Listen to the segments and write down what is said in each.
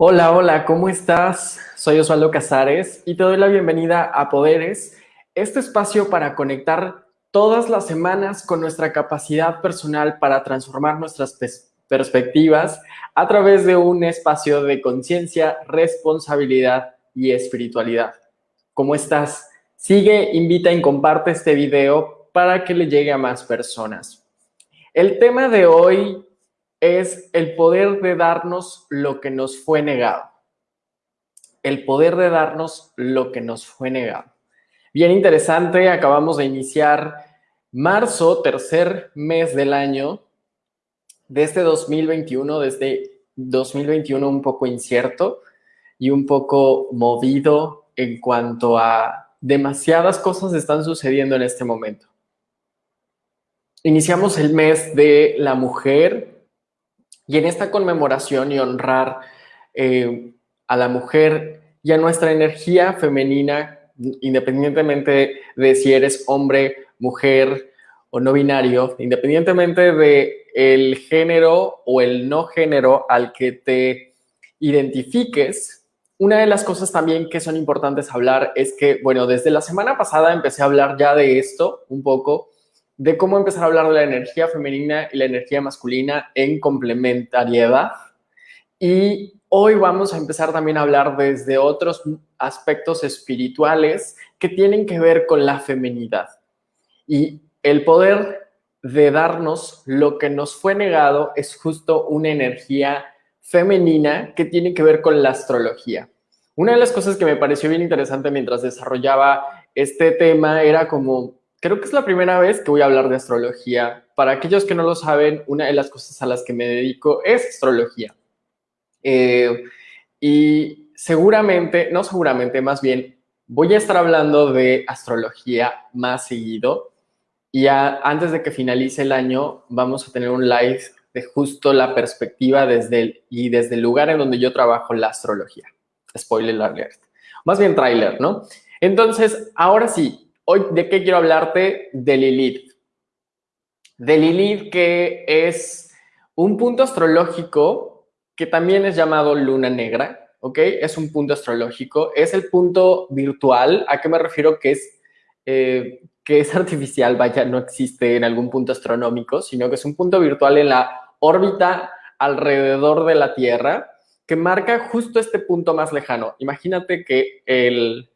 Hola, hola, ¿cómo estás? Soy Osvaldo Casares y te doy la bienvenida a Poderes, este espacio para conectar todas las semanas con nuestra capacidad personal para transformar nuestras perspectivas a través de un espacio de conciencia, responsabilidad y espiritualidad. ¿Cómo estás? Sigue, invita y comparte este video para que le llegue a más personas. El tema de hoy es el poder de darnos lo que nos fue negado. El poder de darnos lo que nos fue negado. Bien interesante, acabamos de iniciar marzo, tercer mes del año de este 2021, desde 2021 un poco incierto y un poco movido en cuanto a demasiadas cosas están sucediendo en este momento. Iniciamos el mes de la mujer, y en esta conmemoración y honrar eh, a la mujer y a nuestra energía femenina, independientemente de si eres hombre, mujer o no binario, independientemente de el género o el no género al que te identifiques, una de las cosas también que son importantes hablar es que, bueno, desde la semana pasada empecé a hablar ya de esto un poco, de cómo empezar a hablar de la energía femenina y la energía masculina en complementariedad. Y hoy vamos a empezar también a hablar desde otros aspectos espirituales que tienen que ver con la feminidad y el poder de darnos lo que nos fue negado es justo una energía femenina que tiene que ver con la astrología. Una de las cosas que me pareció bien interesante mientras desarrollaba este tema era como creo que es la primera vez que voy a hablar de astrología. Para aquellos que no lo saben, una de las cosas a las que me dedico es astrología. Eh, y seguramente, no seguramente, más bien, voy a estar hablando de astrología más seguido. Y antes de que finalice el año, vamos a tener un live de justo la perspectiva desde el, y desde el lugar en donde yo trabajo la astrología. Spoiler alert. Más bien trailer, ¿no? Entonces, ahora sí, Hoy, ¿de qué quiero hablarte? De Lilith. De Lilith, que es un punto astrológico que también es llamado luna negra, ¿ok? Es un punto astrológico, es el punto virtual. ¿A qué me refiero? Que es, eh, que es artificial, vaya, no existe en algún punto astronómico, sino que es un punto virtual en la órbita alrededor de la Tierra que marca justo este punto más lejano. Imagínate que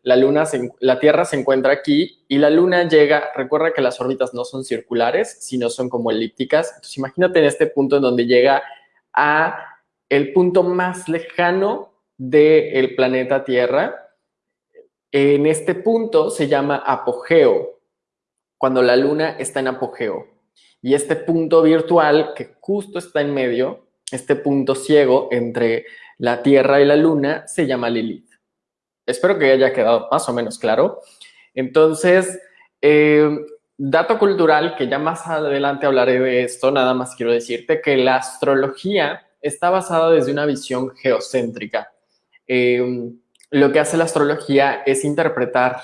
la Tierra se encuentra aquí y la luna llega, recuerda que las órbitas no son circulares, sino son como elípticas. Entonces imagínate en este punto en donde llega a el punto más lejano del planeta Tierra. En este punto se llama apogeo, cuando la luna está en apogeo. Y este punto virtual que justo está en medio, este punto ciego entre la Tierra y la Luna se llama Lilith. Espero que haya quedado más o menos claro. Entonces, eh, dato cultural, que ya más adelante hablaré de esto, nada más quiero decirte que la astrología está basada desde una visión geocéntrica. Eh, lo que hace la astrología es interpretar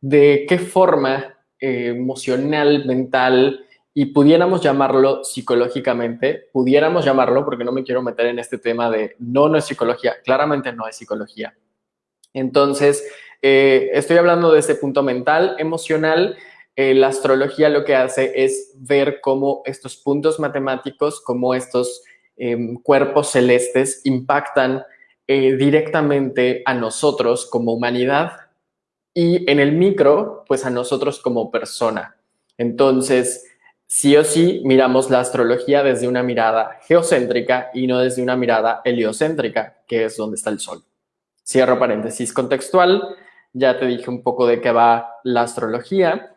de qué forma eh, emocional, mental, y pudiéramos llamarlo psicológicamente, pudiéramos llamarlo, porque no me quiero meter en este tema de no, no es psicología, claramente no es psicología. Entonces, eh, estoy hablando de ese punto mental, emocional. Eh, la astrología lo que hace es ver cómo estos puntos matemáticos, cómo estos em, cuerpos celestes impactan eh, directamente a nosotros como humanidad y en el micro, pues a nosotros como persona. Entonces, sí o sí miramos la astrología desde una mirada geocéntrica y no desde una mirada heliocéntrica, que es donde está el Sol. Cierro paréntesis contextual, ya te dije un poco de qué va la astrología.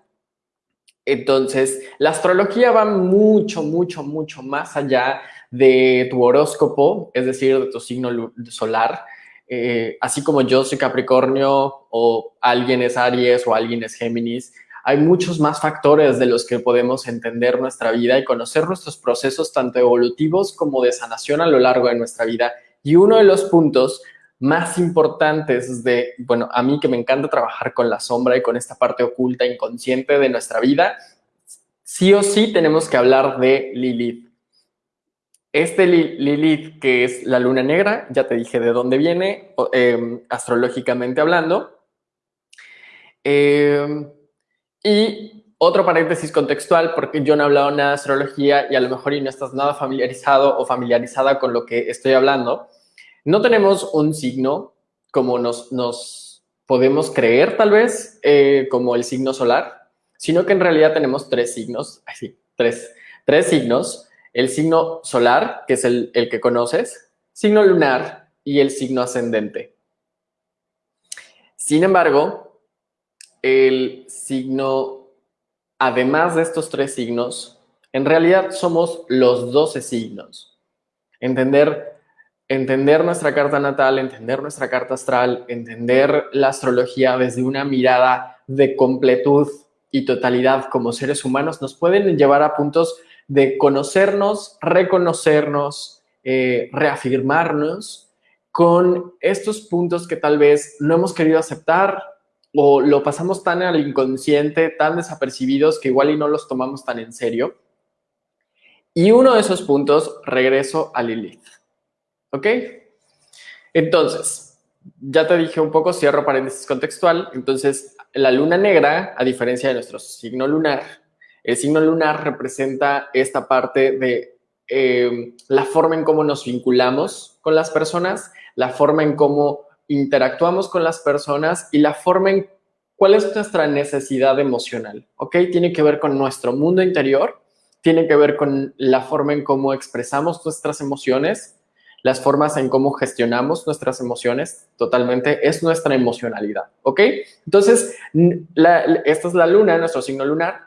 Entonces, la astrología va mucho, mucho, mucho más allá de tu horóscopo, es decir, de tu signo solar. Eh, así como yo soy Capricornio o alguien es Aries o alguien es Géminis, hay muchos más factores de los que podemos entender nuestra vida y conocer nuestros procesos tanto evolutivos como de sanación a lo largo de nuestra vida. Y uno de los puntos más importantes de, bueno, a mí que me encanta trabajar con la sombra y con esta parte oculta, inconsciente de nuestra vida, sí o sí tenemos que hablar de Lilith. este Lilith, que es la luna negra, ya te dije de dónde viene, em, astrológicamente hablando. Em, y otro paréntesis contextual, porque yo no he hablado nada de astrología y a lo mejor y no estás nada familiarizado o familiarizada con lo que estoy hablando. No tenemos un signo como nos, nos podemos creer tal vez, eh, como el signo solar, sino que en realidad tenemos tres signos, así, tres, tres signos el signo solar, que es el, que conoces, signo lunar y el signo ascendente. Sin embargo, el signo, además de estos tres signos, en realidad somos los 12 signos. Entender, entender nuestra carta natal, entender nuestra carta astral, entender la astrología desde una mirada de completud y totalidad como seres humanos nos pueden llevar a puntos de conocernos, reconocernos, eh, reafirmarnos con estos puntos que tal vez no hemos querido aceptar o lo pasamos tan al inconsciente, tan desapercibidos que igual y no los tomamos tan en serio. Y uno de esos puntos, regreso a Lilith. ¿Ok? Entonces, ya te dije un poco, cierro paréntesis contextual. Entonces, la luna negra, a diferencia de nuestro signo lunar, el signo lunar representa esta parte de eh, la forma en cómo nos vinculamos con las personas, la forma en cómo interactuamos con las personas y la forma en cuál es nuestra necesidad emocional, ¿ok? Tiene que ver con nuestro mundo interior, tiene que ver con la forma en cómo expresamos nuestras emociones, las formas en cómo gestionamos nuestras emociones, totalmente, es nuestra emocionalidad, ¿ok? Entonces, esta es la luna, nuestro signo lunar,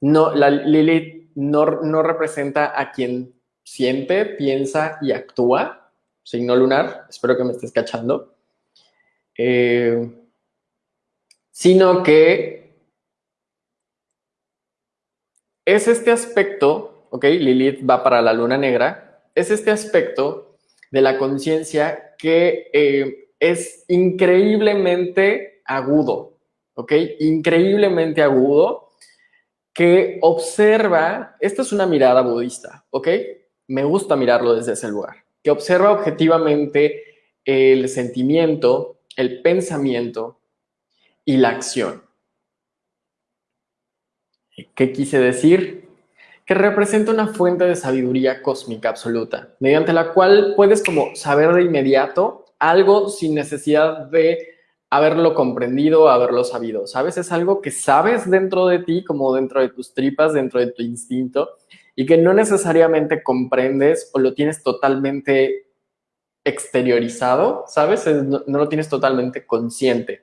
no, la Lilith no, representa a quien siente, piensa y actúa, signo lunar, espero que me estés cachando, eh, sino que es este aspecto, ok, Lilith va para la luna negra, es este aspecto de la conciencia que eh, es increíblemente agudo, ok, increíblemente agudo que observa, esta es una mirada budista, ¿ok? Me gusta mirarlo desde ese lugar, que observa objetivamente el sentimiento, el pensamiento y la acción. ¿Qué quise decir? Que representa una fuente de sabiduría cósmica absoluta, mediante la cual puedes como saber de inmediato algo sin necesidad de haberlo comprendido, haberlo sabido, ¿sabes? Es algo que sabes dentro de ti, como dentro de tus tripas, dentro de tu instinto, y que no necesariamente comprendes o lo tienes totalmente exteriorizado, ¿sabes? No, lo tienes totalmente consciente.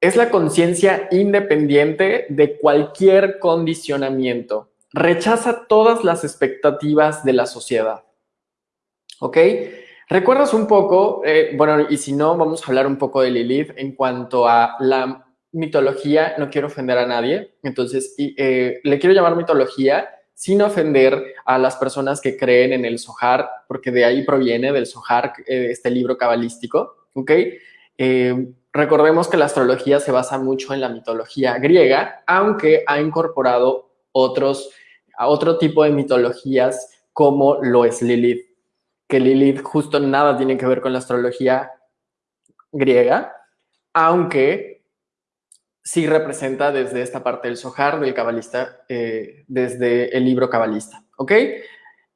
Es la conciencia independiente de cualquier condicionamiento. Rechaza todas las expectativas de la sociedad. ¿Ok? ¿Recuerdas un poco, eh, bueno, y si no, vamos a hablar un poco de Lilith en cuanto a la mitología, no quiero ofender a nadie, entonces eh, le quiero llamar mitología sin ofender a las personas que creen en el Zohar, porque de ahí proviene del Zohar, eh, este libro cabalístico, ¿ok? recordemos que la astrología se basa mucho en la mitología griega, aunque ha incorporado otros, otro tipo de mitologías como lo es Lilith que Lilith justo nada tiene que ver con la astrología griega, aunque sí representa desde esta parte del Sohar, del cabalista, eh, desde el libro cabalista, ¿ok?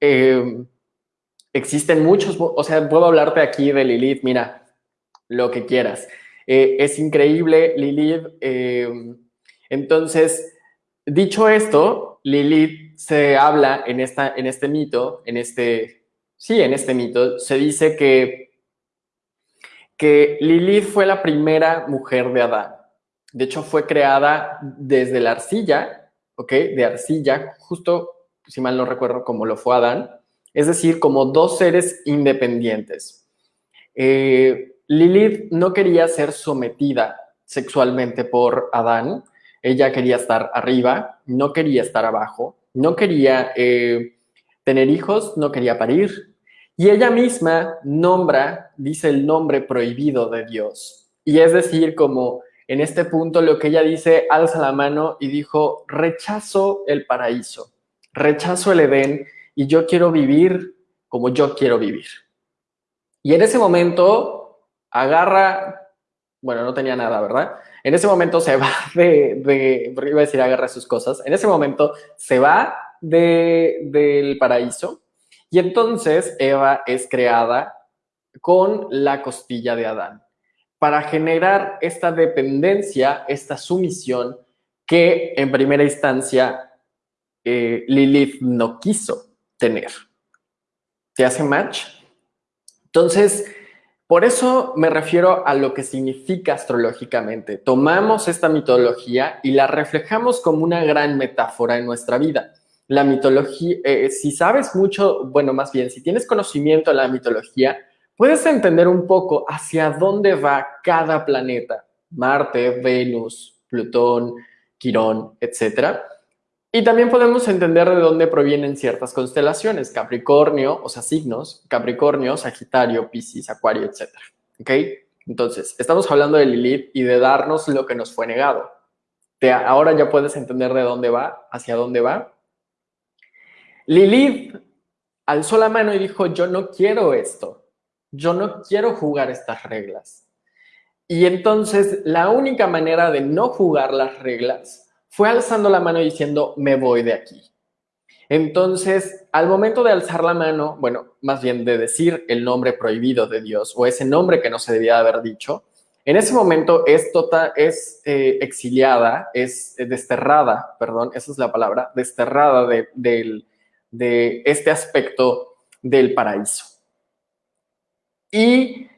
Eh, existen muchos, o sea, puedo hablarte aquí de Lilith, mira, lo que quieras. Eh, es increíble, Lilith. entonces, dicho esto, Lilith se habla en, esta, en este mito, en este sí, en este mito se dice que, que Lilith fue la primera mujer de Adán. De hecho, fue creada desde la arcilla, ¿ok? De arcilla, justo, si mal no recuerdo, como lo fue Adán. Es decir, como dos seres independientes. Eh, Lilith no quería ser sometida sexualmente por Adán. Ella quería estar arriba, no quería estar abajo, no quería eh, tener hijos, no quería parir. Y ella misma nombra, dice el nombre prohibido de Dios. Y es decir, como en este punto lo que ella dice, alza la mano y dijo, rechazo el paraíso, rechazo el Edén y yo quiero vivir como yo quiero vivir. Y en ese momento agarra, bueno, no tenía nada, ¿verdad? En ese momento se va de, de iba a decir agarra sus cosas, en ese momento se va de, del paraíso y entonces Eva es creada con la costilla de Adán para generar esta dependencia, esta sumisión que en primera instancia eh, Lilith no quiso tener. ¿Te hace match? Entonces, por eso me refiero a lo que significa astrológicamente. Tomamos esta mitología y la reflejamos como una gran metáfora en nuestra vida. La mitología, eh, si sabes mucho, bueno, más bien, si tienes conocimiento de la mitología, puedes entender un poco hacia dónde va cada planeta, Marte, Venus, Plutón, Quirón, etc. Y también podemos entender de dónde provienen ciertas constelaciones, Capricornio, o sea, signos, Capricornio, Sagitario, Piscis, Acuario, etc. ¿Ok? Entonces, estamos hablando de Lilith y de darnos lo que nos fue negado. ahora ya puedes entender de dónde va, hacia dónde va. Lilith alzó la mano y dijo, yo no quiero esto yo no quiero jugar estas reglas. Y entonces la única manera de no jugar las reglas fue alzando la mano y diciendo, me voy de aquí. Entonces, al momento de alzar la mano, bueno, más bien de decir el nombre prohibido de Dios o ese nombre que no se debía haber dicho, en ese momento es, total, es eh, exiliada, es desterrada, perdón, esa es la palabra, desterrada de este aspecto del paraíso. Y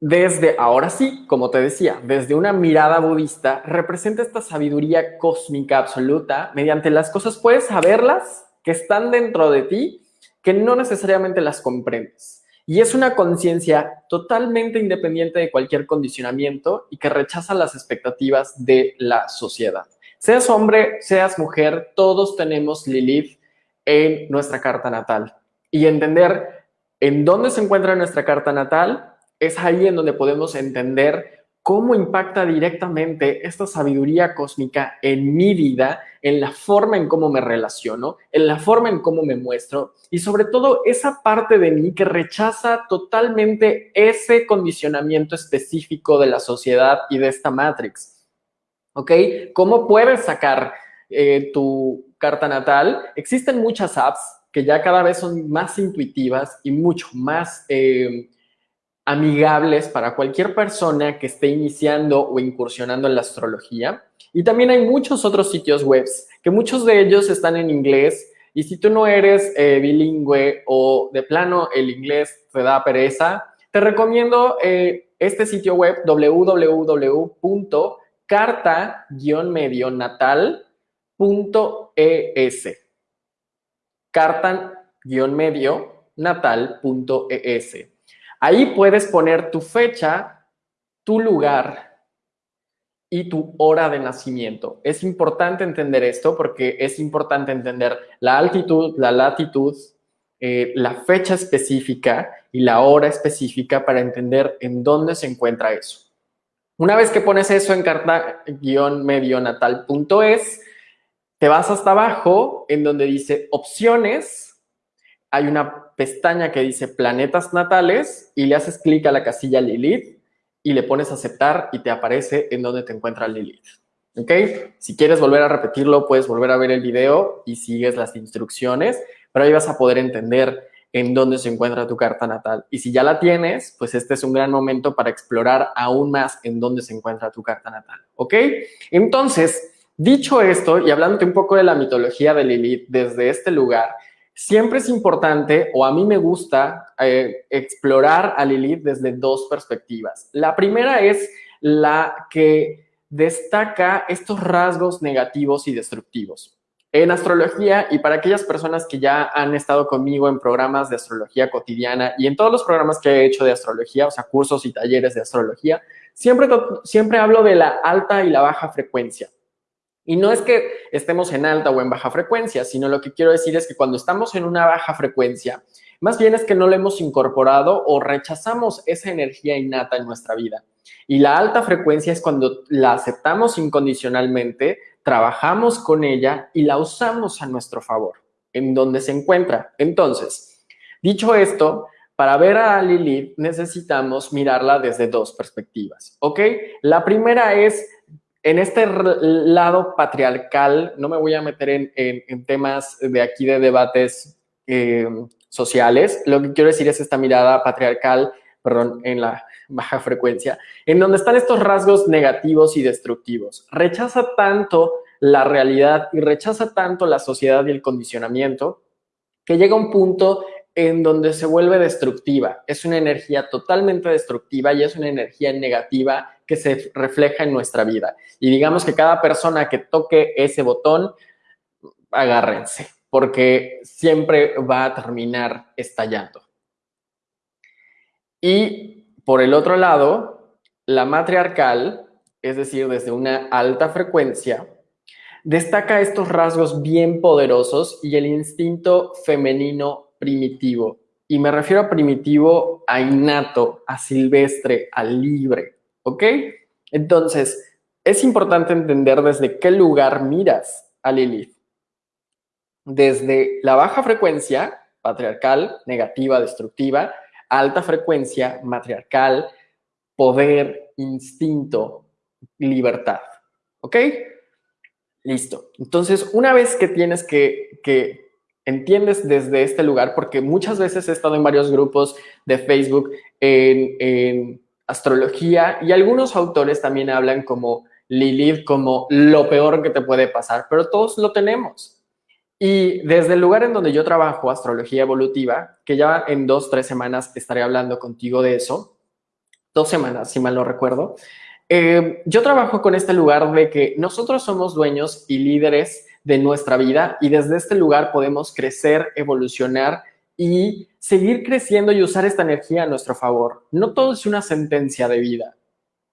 desde, ahora sí, como te decía, desde una mirada budista, representa esta sabiduría cósmica absoluta, mediante las cosas puedes saberlas, que están dentro de ti, que no necesariamente las comprendes. Y es una conciencia totalmente independiente de cualquier condicionamiento y que rechaza las expectativas de la sociedad. Seas hombre, seas mujer, todos tenemos Lilith en nuestra carta natal. Y entender en dónde se encuentra nuestra carta natal, es ahí en donde podemos entender cómo impacta directamente esta sabiduría cósmica en mi vida, en la forma en cómo me relaciono, en la forma en cómo me muestro y sobre todo esa parte de mí que rechaza totalmente ese condicionamiento específico de la sociedad y de esta Matrix. ¿Ok? ¿Cómo puedes sacar eh, tu carta natal? Existen muchas apps que ya cada vez son más intuitivas y mucho más eh, amigables para cualquier persona que esté iniciando o incursionando en la astrología. Y también hay muchos otros sitios web, que muchos de ellos están en inglés. Y si tú no eres eh, bilingüe o de plano el inglés te da pereza, te recomiendo eh, este sitio web www.carta-medionatal.es cartan-medio natal.es. Ahí puedes poner tu fecha, tu lugar y tu hora de nacimiento. Es importante entender esto porque es importante entender la altitud, la latitud, eh, la fecha específica y la hora específica para entender en dónde se encuentra eso. Una vez que pones eso en carta-medionatal.es, te vas hasta abajo en donde dice opciones, hay una pestaña que dice planetas natales y le haces clic a la casilla Lilith y le pones aceptar y te aparece en donde te encuentra Lilith. ¿Ok? Si quieres volver a repetirlo, puedes volver a ver el video y sigues las instrucciones, pero ahí vas a poder entender en dónde se encuentra tu carta natal. Y si ya la tienes, pues este es un gran momento para explorar aún más en dónde se encuentra tu carta natal. ¿Ok? Entonces, Dicho esto, y hablándote un poco de la mitología de Lilith desde este lugar, siempre es importante, o a mí me gusta, eh, explorar a Lilith desde dos perspectivas. La primera es la que destaca estos rasgos negativos y destructivos. En astrología, y para aquellas personas que ya han estado conmigo en programas de astrología cotidiana y en todos los programas que he hecho de astrología, o sea, cursos y talleres de astrología, siempre, siempre hablo de la alta y la baja frecuencia. Y no es que estemos en alta o en baja frecuencia, sino lo que quiero decir es que cuando estamos en una baja frecuencia, más bien es que no lo hemos incorporado o rechazamos esa energía innata en nuestra vida. Y la alta frecuencia es cuando la aceptamos incondicionalmente, trabajamos con ella y la usamos a nuestro favor. en donde se encuentra. Entonces, dicho esto, para ver a Lilith necesitamos mirarla desde dos perspectivas, ¿ok? La primera es en este lado patriarcal, no me voy a meter en, temas de aquí de debates eh, sociales, lo que quiero decir es esta mirada patriarcal, perdón, en la baja frecuencia, en donde están estos rasgos negativos y destructivos. Rechaza tanto la realidad y rechaza tanto la sociedad y el condicionamiento que llega un punto en donde se vuelve destructiva. Es una energía totalmente destructiva y es una energía negativa que se refleja en nuestra vida. Y digamos que cada persona que toque ese botón, agárrense, porque siempre va a terminar estallando. Y por el otro lado, la matriarcal, es decir, desde una alta frecuencia, destaca estos rasgos bien poderosos y el instinto femenino primitivo. Y me refiero a primitivo, a innato, a silvestre, a libre. ¿Ok? Entonces, es importante entender desde qué lugar miras a Lilith. Desde la baja frecuencia, patriarcal, negativa, destructiva, alta frecuencia, matriarcal, poder, instinto, libertad. ¿Ok? Listo. Entonces, una vez que tienes que, que entiendes desde este lugar, porque muchas veces he estado en varios grupos de Facebook en, astrología y algunos autores también hablan como Lilith como lo peor que te puede pasar, pero todos lo tenemos. Y desde el lugar en donde yo trabajo, astrología evolutiva, que ya en dos, tres semanas estaré hablando contigo de eso, dos semanas, si mal no recuerdo, eh, yo trabajo con este lugar de que nosotros somos dueños y líderes de nuestra vida y desde este lugar podemos crecer, evolucionar y seguir creciendo y usar esta energía a nuestro favor. No todo es una sentencia de vida.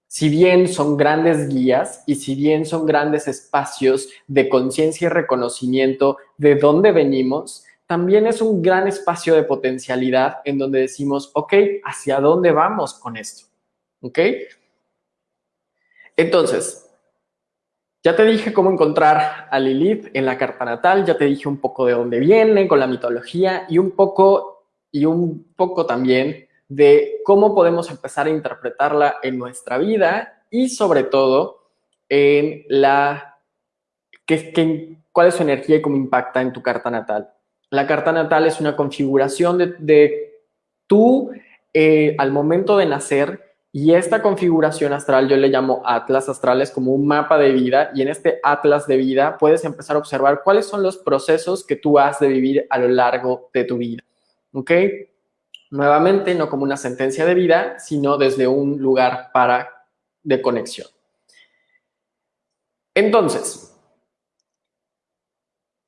Si bien son grandes guías y si bien son grandes espacios de conciencia y reconocimiento de dónde venimos, también es un gran espacio de potencialidad en donde decimos, ok, ¿hacia dónde vamos con esto? ¿Ok? Entonces, ya te dije cómo encontrar a Lilith en la carta natal, ya te dije un poco de dónde viene, con la mitología y un poco, y un poco también de cómo podemos empezar a interpretarla en nuestra vida y sobre todo en la, que, cuál es su energía y cómo impacta en tu carta natal. La carta natal es una configuración de, tú eh, al momento de nacer y esta configuración astral yo le llamo atlas astrales como un mapa de vida y en este atlas de vida puedes empezar a observar cuáles son los procesos que tú has de vivir a lo largo de tu vida. ¿Ok? Nuevamente, no como una sentencia de vida, sino desde un lugar para de conexión. Entonces,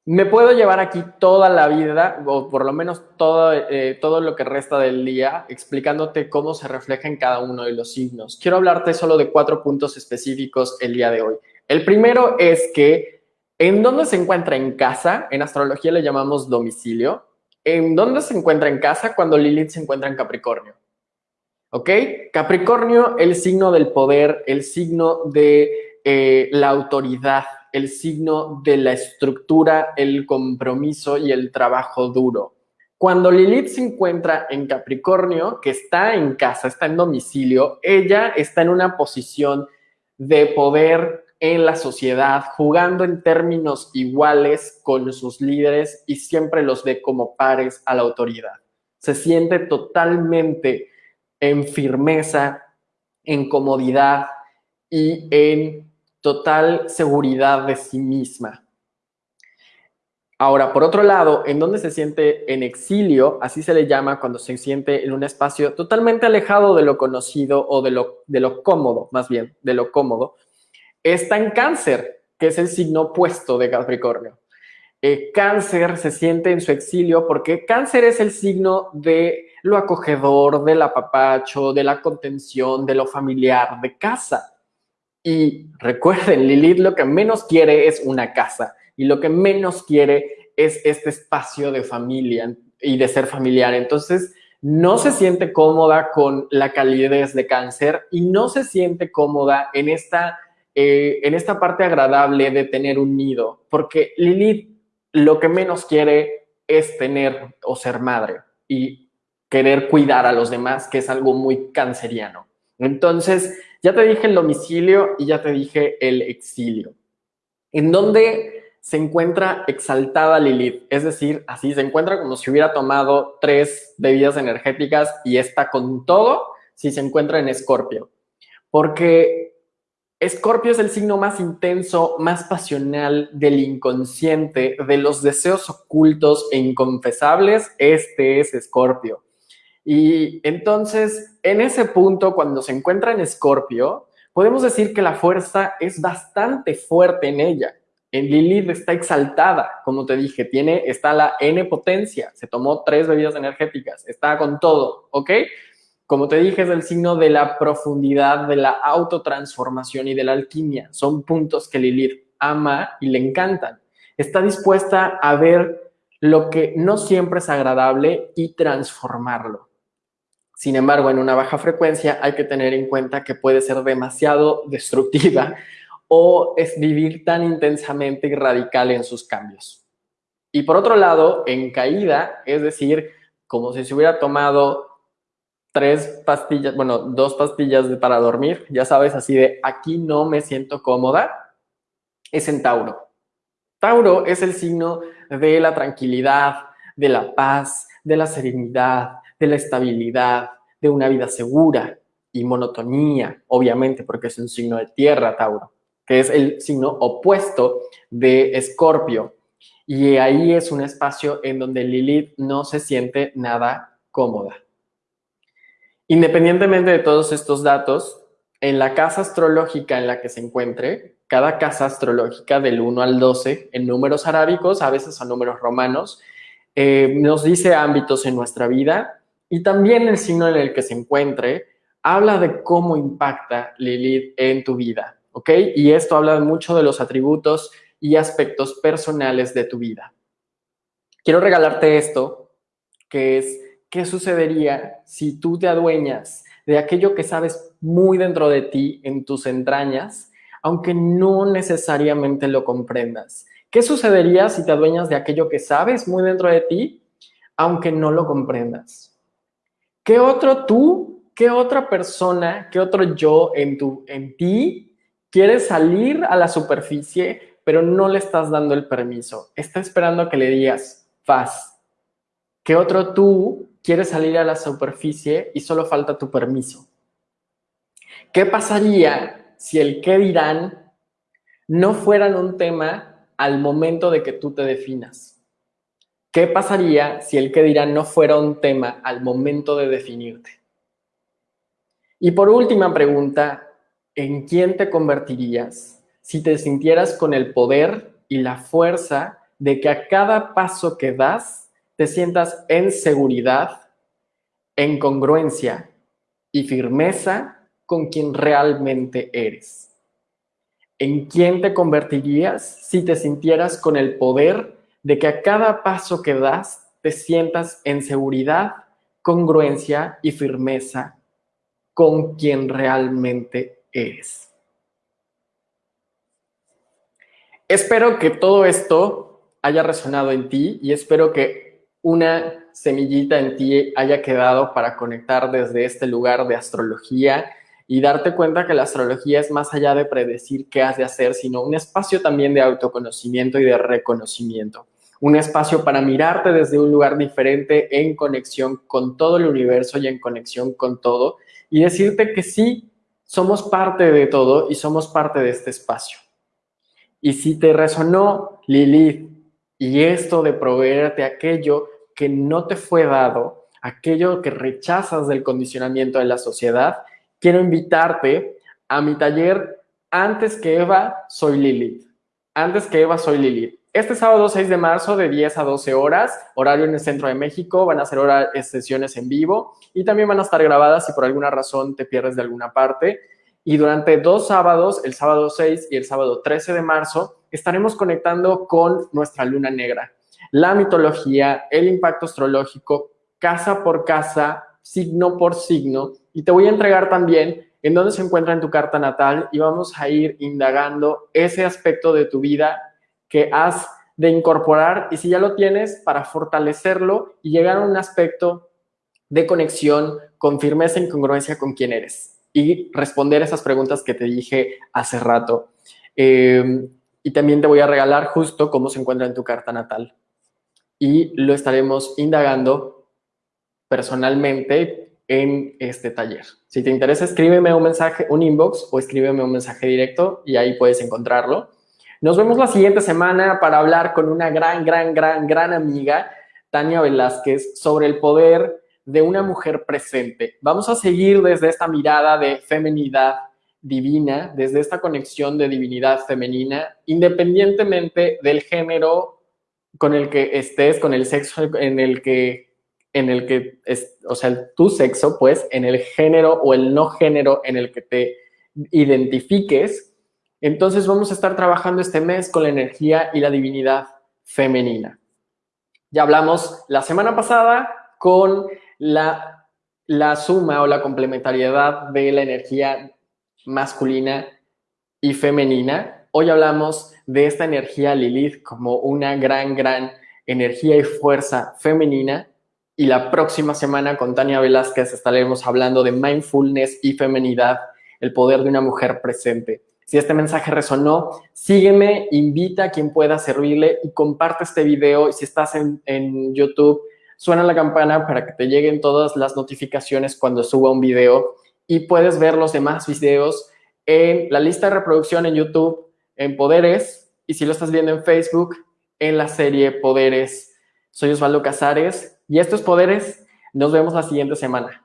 me puedo llevar aquí toda la vida, o por lo menos todo, eh, todo lo que resta del día, explicándote cómo se refleja en cada uno de los signos. Quiero hablarte solo de cuatro puntos específicos el día de hoy. El primero es que, ¿en dónde se encuentra en casa? En astrología le llamamos domicilio. ¿En dónde se encuentra en casa cuando Lilith se encuentra en Capricornio? ¿Ok? Capricornio, el signo del poder, el signo de eh, la autoridad, el signo de la estructura, el compromiso y el trabajo duro. Cuando Lilith se encuentra en Capricornio, que está en casa, está en domicilio, ella está en una posición de poder en la sociedad, jugando en términos iguales con sus líderes y siempre los ve como pares a la autoridad. Se siente totalmente en firmeza, en comodidad y en total seguridad de sí misma. Ahora, por otro lado, en donde se siente en exilio, así se le llama cuando se siente en un espacio totalmente alejado de lo conocido o de lo, de lo cómodo, más bien, de lo cómodo, está en cáncer, que es el signo opuesto de Capricornio. Eh, cáncer se siente en su exilio porque cáncer es el signo de lo acogedor, del apapacho, de la contención, de lo familiar, de casa. Y recuerden, Lilith lo que menos quiere es una casa y lo que menos quiere es este espacio de familia y de ser familiar. Entonces, no se siente cómoda con la calidez de cáncer y no se siente cómoda en esta, eh, en esta parte agradable de tener un nido, porque Lilith lo que menos quiere es tener o ser madre y querer cuidar a los demás, que es algo muy canceriano. Entonces, ya te dije el domicilio y ya te dije el exilio. ¿En dónde se encuentra exaltada Lilith? Es decir, así se encuentra como si hubiera tomado tres bebidas energéticas y está con todo si se encuentra en Escorpio. Porque Escorpio es el signo más intenso, más pasional del inconsciente, de los deseos ocultos e inconfesables. Este es Escorpio. Y entonces, en ese punto, cuando se encuentra en Escorpio, podemos decir que la fuerza es bastante fuerte en ella. En Lilith está exaltada, como te dije, tiene, está la N potencia, se tomó tres bebidas energéticas, está con todo, ¿ok? Como te dije, es el signo de la profundidad, de la autotransformación y de la alquimia. Son puntos que Lilith ama y le encantan. Está dispuesta a ver lo que no siempre es agradable y transformarlo. Sin embargo, en una baja frecuencia hay que tener en cuenta que puede ser demasiado destructiva o es vivir tan intensamente y radical en sus cambios. Y por otro lado, en caída, es decir, como si se hubiera tomado tres pastillas, bueno, dos pastillas para dormir, ya sabes, así de aquí no me siento cómoda, es en Tauro. Tauro es el signo de la tranquilidad, de la paz, de la serenidad, de la estabilidad, de una vida segura y monotonía, obviamente, porque es un signo de tierra, Tauro, que es el signo opuesto de Escorpio. Y ahí es un espacio en donde Lilith no se siente nada cómoda. Independientemente de todos estos datos, en la casa astrológica en la que se encuentre, cada casa astrológica del 1 al 12 en números arábicos, a veces a números romanos, eh, nos dice ámbitos en nuestra vida y también el signo en el que se encuentre habla de cómo impacta Lilith en tu vida, ¿ok? Y esto habla mucho de los atributos y aspectos personales de tu vida. Quiero regalarte esto, que es ¿qué sucedería si tú te adueñas de aquello que sabes muy dentro de ti, en tus entrañas, aunque no necesariamente lo comprendas? ¿Qué sucedería si te adueñas de aquello que sabes muy dentro de ti, aunque no lo comprendas? ¿Qué otro tú, qué otra persona, qué otro yo en, tu, en ti quiere salir a la superficie, pero no le estás dando el permiso? Está esperando que le digas, paz. ¿Qué otro tú quieres salir a la superficie y solo falta tu permiso. ¿Qué pasaría si el qué dirán no fueran un tema al momento de que tú te definas? ¿Qué pasaría si el qué dirán no fuera un tema al momento de definirte? Y por última pregunta, ¿en quién te convertirías si te sintieras con el poder y la fuerza de que a cada paso que das te sientas en seguridad, en congruencia y firmeza con quien realmente eres. ¿En quién te convertirías si te sintieras con el poder de que a cada paso que das te sientas en seguridad, congruencia y firmeza con quien realmente eres? Espero que todo esto haya resonado en ti y espero que una semillita en ti haya quedado para conectar desde este lugar de astrología y darte cuenta que la astrología es más allá de predecir qué has de hacer, sino un espacio también de autoconocimiento y de reconocimiento. Un espacio para mirarte desde un lugar diferente en conexión con todo el universo y en conexión con todo y decirte que sí, somos parte de todo y somos parte de este espacio. Y si te resonó Lilith y esto de proveerte aquello que no te fue dado, aquello que rechazas del condicionamiento de la sociedad, quiero invitarte a mi taller Antes que Eva, soy Lilith. Antes que Eva, soy Lilith. Este sábado 6 de marzo de 10 a 12 horas, horario en el centro de México, van a ser sesiones en vivo y también van a estar grabadas si por alguna razón te pierdes de alguna parte. Y durante dos sábados, el sábado 6 y el sábado 13 de marzo, estaremos conectando con nuestra luna negra la mitología, el impacto astrológico, casa por casa, signo por signo, y te voy a entregar también en dónde se encuentra en tu carta natal y vamos a ir indagando ese aspecto de tu vida que has de incorporar y si ya lo tienes, para fortalecerlo y llegar a un aspecto de conexión con firmeza y congruencia con quién eres y responder esas preguntas que te dije hace rato. Em, y también te voy a regalar justo cómo se encuentra en tu carta natal. Y lo estaremos indagando personalmente en este taller. Si te interesa, escríbeme un mensaje, un inbox o escríbeme un mensaje directo y ahí puedes encontrarlo. Nos vemos la siguiente semana para hablar con una gran, gran, gran, gran amiga, Tania Velázquez, sobre el poder de una mujer presente. Vamos a seguir desde esta mirada de feminidad divina, desde esta conexión de divinidad femenina, independientemente del género con el que estés, con el sexo en el que, en el que, es, o sea, tu sexo, pues, en el género o el no género en el que te identifiques. Entonces vamos a estar trabajando este mes con la energía y la divinidad femenina. Ya hablamos la semana pasada con la, la suma o la complementariedad de la energía masculina y femenina. Hoy hablamos de esta energía Lilith como una gran, gran energía y fuerza femenina. Y la próxima semana con Tania Velázquez estaremos hablando de mindfulness y femenidad, el poder de una mujer presente. Si este mensaje resonó, sígueme, invita a quien pueda servirle y comparte este video. Y si estás en, YouTube, suena la campana para que te lleguen todas las notificaciones cuando suba un video y puedes ver los demás videos en la lista de reproducción en YouTube, en Poderes, y si lo estás viendo en Facebook, en la serie Poderes. Soy Osvaldo Casares y estos Poderes. Nos vemos la siguiente semana.